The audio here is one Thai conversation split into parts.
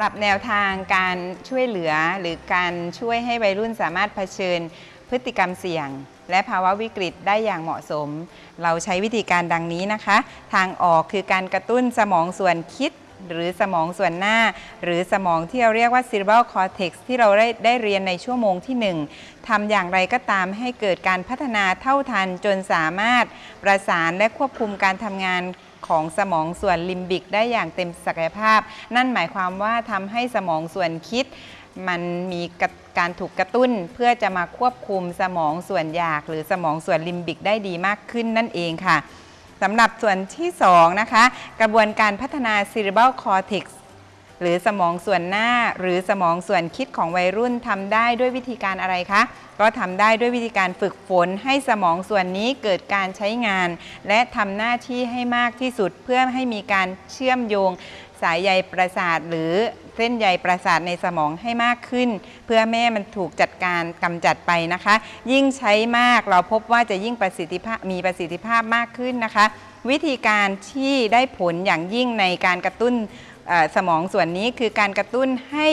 หรับแนวทางการช่วยเหลือหรือการช่วยให้วัยรุ่นสามารถเผชิญพฤติกรรมเสี่ยง และภาวะวิกฤตได้อย่างเหมาะสม เราใช้วิธีการดังนี้นะคะ ทางออกคือการกระตุ้นสมองส่วนคิด หรือสมองส่วนหน้า หรือสมองที่เราเรียกว่า cerebral cortex ที่เราได้ได้เรียนในชั่วโมงที่ 1ทำอย่างไรก็ตามให้เกิดการพัฒนาเท่าทันจนสามารถประสานและควบคุมการทำงาน ของสมองส่วนลิมบิกได้อย่างเต็มศักยภาพ นั่นหมายความว่าทำให้สมองส่วนคิด มันมีการถูกกระตุ้นเพื่อจะมาควบคุมสมองส่วนอยาก หรือสมองส่วนลิมบิกได้ดีมากขึ้นนั่นเองค่ะสำหรับส่วนที่2นะคะกระบวนการพัฒนา cerebral cortex หรือสมองส่วนหน้า หรือสมองส่วนคิดของวัยรุ่นทำได้ด้วยวิธีการอะไรคะ ก็ทำได้ด้วยวิธีการฝึกฝนให้สมองส่วนนี้เกิดการใช้งาน และทำหน้าที่ให้มากที่สุดเพื่อให้มีการเชื่อมโยงสายใยประสาทหรือเส้นใยประสาทในสมองให้มากขึ้น เพื่อแม่มันถูกจัดการกำจัดไปนะคะ ยิ่งใช้มากเราพบว่าจะยิ่งประสิทธิภาพมีประสิทธิภาพมากขึ้นนะคะ วิธีการที่ได้ผลอย่างยิ่งในการกระตุ้น สมองส่วนนี้คือการกระตุ้นให้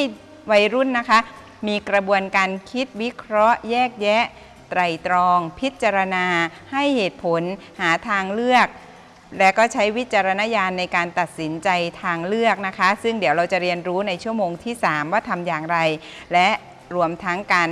วัยรุ่นนะคะ มีกระบวนการคิดวิเคราะห์แยกแยะ ไตรตรอง พิจารณา ให้เหตุผล หาทางเลือก และก็ใช้วิจารณญาณในการตัดสินใจทางเลือกนะคะ ซึ่งเดี๋ยวเราจะเรียนรู้ในชั่วโมงที่ 3 ว่าทำอย่างไร และรวมทั้งการ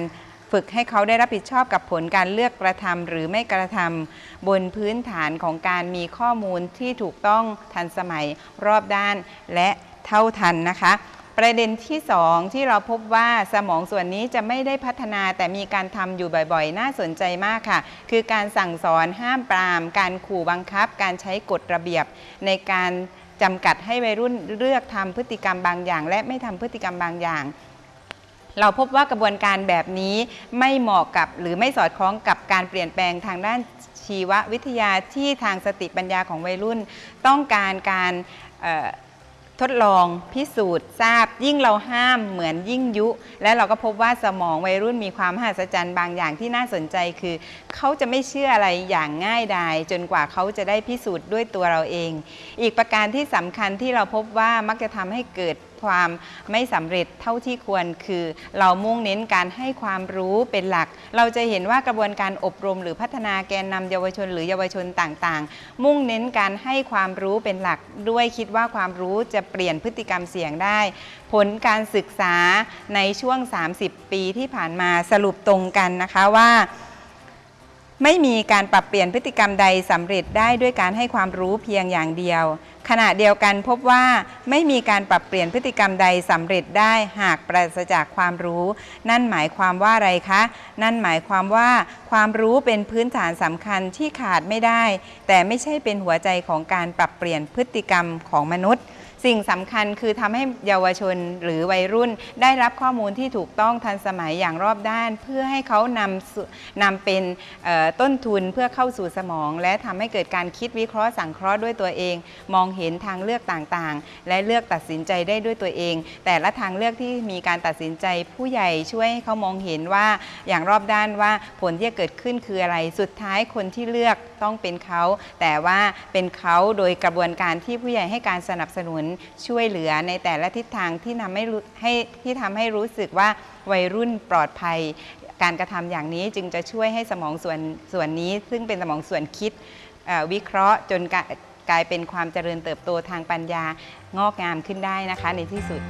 ฝึกให้เขาได้รับผิดชอบกับผลการเลือกกระทำหรือไม่กระทำบนพื้นฐานของการมีข้อมูลที่ถูกต้องทันสมัยรอบด้าน และ เท่าทันนะคะ ประเด็นที่ 2 ที่เราพบว่าสมองส่วนนี้จะไม่ได้พัฒนาแต่มีการทำอยู่บ่อยๆ น่าสนใจมากค่ะ คือการสั่งสอนห้ามปราม การขู่บังคับ การใช้กฎระเบียบในการจำกัดให้วัยรุ่นเลือกทำพฤติกรรมบางอย่าง และไม่ทำพฤติกรรมบางอย่างเราพบว่ากระบวนการแบบนี้ไม่เหมาะกับหรือไม่สอดคล้องกับการเปลี่ยนแปลงทางด้านชีววิทยาที่ทางสติปัญญาของวัยรุ่น ต้องการการ ทดลองพิสูจน์ทราบ ยิ่งเราห้ามเหมือนยิ่งยุ และเราก็พบว่าสมองวัยรุ่นมีความมหัศจรรย์บางอย่างที่น่าสนใจคือ เขาจะไม่เชื่ออะไรอย่างง่ายดายจนกว่าเขาจะได้พิสูจน์ด้วยตัวเราเอง อีกประการที่สำคัญที่เราพบว่ามักจะทำให้เกิดความไม่สำเร็จเท่าที่ควรคือ เรามุ่งเน้นการให้ความรู้เป็นหลัก เราจะเห็นว่ากระบวนการอบรม หรือพัฒนาแกนนำเยาวชน หรือเยาวชนต่างๆ มุ่งเน้นการให้ความรู้เป็นหลัก ด้วยคิดว่าความรู้จะเปลี่ยนพฤติกรรมเสี่ยงได้ ผลการศึกษาในช่วง 30 ปีที่ผ่านมาสรุปตรงกันนะคะว่า ไม่มีการปรับเปลี่ยนพฤติกรรมใดสำเร็จได้ด้วยการให้ความรู้เพียงอย่างเดียว ขณะเดียวกันพบว่าไม่มีการปรับเปลี่ยนพฤติกรรมใดสำเร็จได้หากปราศจากความรู้ นั่นหมายความว่าอะไรคะ นั่นหมายความว่าความรู้เป็นพื้นฐานสำคัญที่ขาดไม่ได้ แต่ไม่ใช่เป็นหัวใจของการปรับเปลี่ยนพฤติกรรมของมนุษย์ สิ่งสำคัญคือทำให้เยาวชนหรือวัยรุ่น ได้รับข้อมูลที่ถูกต้องทันสมัยอย่างรอบด้าน เพื่อให้เขานำนำเป็นต้นทุนเพื่อเข้าสู่สมอง และทำให้เกิดการคิดวิเคราะห์สังเคราะห์ด้วยตัวเอง มองเห็นทางเลือกต่างๆ และเลือกตัดสินใจได้ด้วยตัวเอง แต่ละทางเลือกที่มีการตัดสินใจผู้ใหญ่ช่วยให้เขามองเห็นว่าอย่างรอบด้านว่าผลที่จะเกิดขึ้นคืออะไรสุดท้ายคนที่เลือกต้องเป็นเขา แต่ว่าเป็นเขาโดยกระบวนการที่ผู้ใหญ่ให้การสนับสนุนช่วยเหลือในแต่ละทิศทางที่ทำให้รู้ให้ที่ทำให้รู้สึกว่าวัยรุ่นปลอดภัย การกระทำอย่างนี้จึงจะช่วยให้สมองส่วนส่วนนี้ ซึ่งเป็นสมองส่วนคิดวิเคราะห์จนกลายเป็นความเจริญเติบโตทางปัญญางอกงามขึ้นได้นะคะในที่สุด